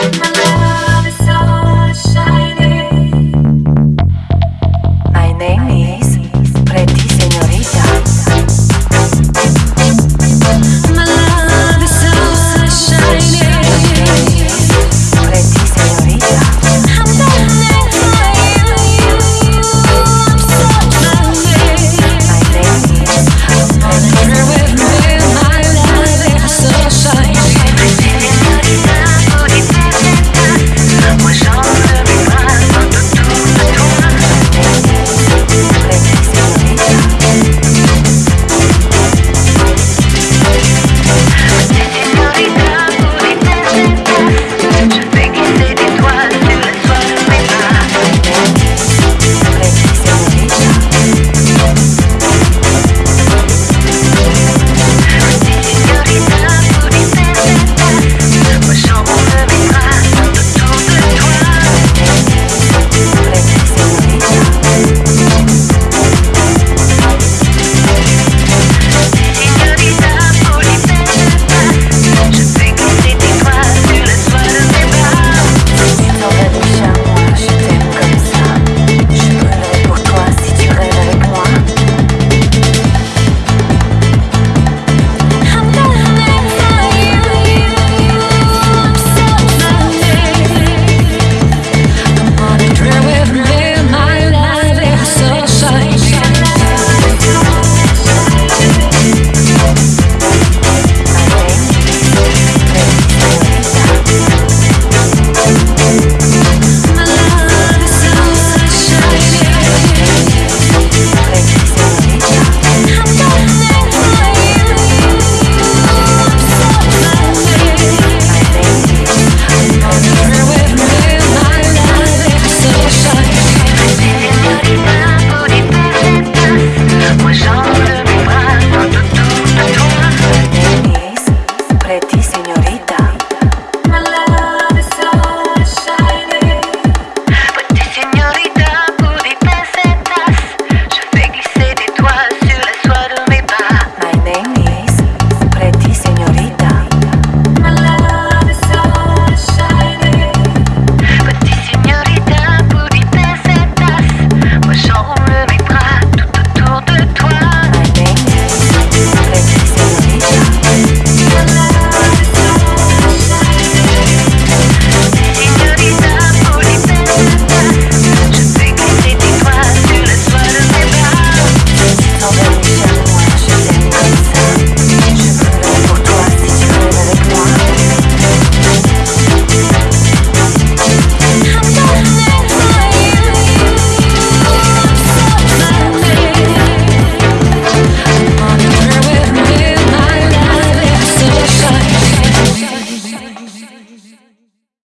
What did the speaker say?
my life. señorita.